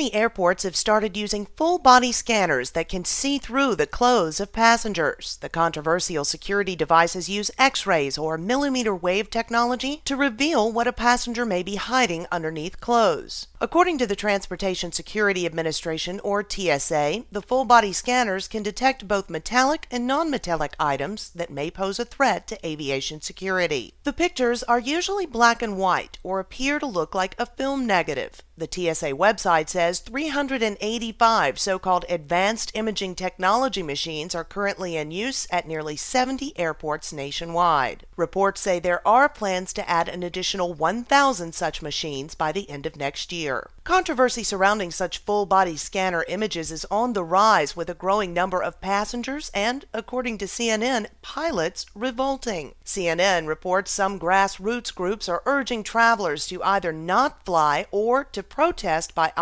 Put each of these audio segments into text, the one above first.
Many airports have started using full body scanners that can see through the clothes of passengers. The controversial security devices use X rays or millimeter wave technology to reveal what a passenger may be hiding underneath clothes. According to the Transportation Security Administration, or TSA, the full body scanners can detect both metallic and non metallic items that may pose a threat to aviation security. The pictures are usually black and white or appear to look like a film negative. The TSA website says 385 so called advanced imaging technology machines are currently in use at nearly 70 airports nationwide. Reports say there are plans to add an additional 1,000 such machines by the end of next year. Controversy surrounding such full body scanner images is on the rise with a growing number of passengers and, according to CNN, pilots revolting. CNN reports some grassroots groups are urging travelers to either not fly or to protest by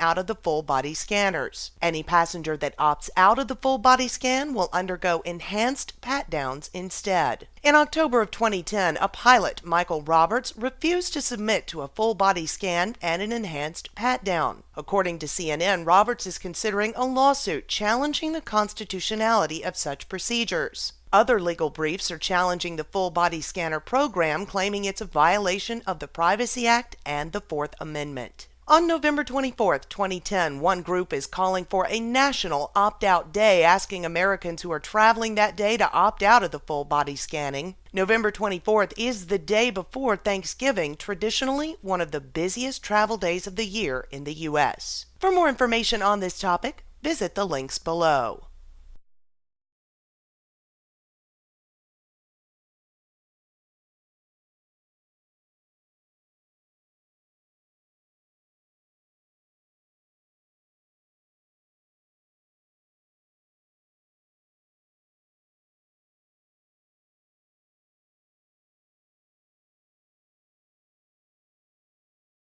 out of the full body scanners. Any passenger that opts out of the full body scan will undergo enhanced pat downs instead. In October of 2010, a pilot, Michael Roberts, refused to submit to a full body scan and an enhanced pat down. According to CNN, Roberts is considering a lawsuit challenging the constitutionality of such procedures. Other legal briefs are challenging the full body scanner program, claiming it's a violation of the Privacy Act and the Fourth Amendment. On November 24, 2010, one group is calling for a national opt out day, asking Americans who are traveling that day to opt out of the full body scanning. November 24th is the day before Thanksgiving, traditionally one of the busiest travel days of the year in the U.S. For more information on this topic, visit the links below.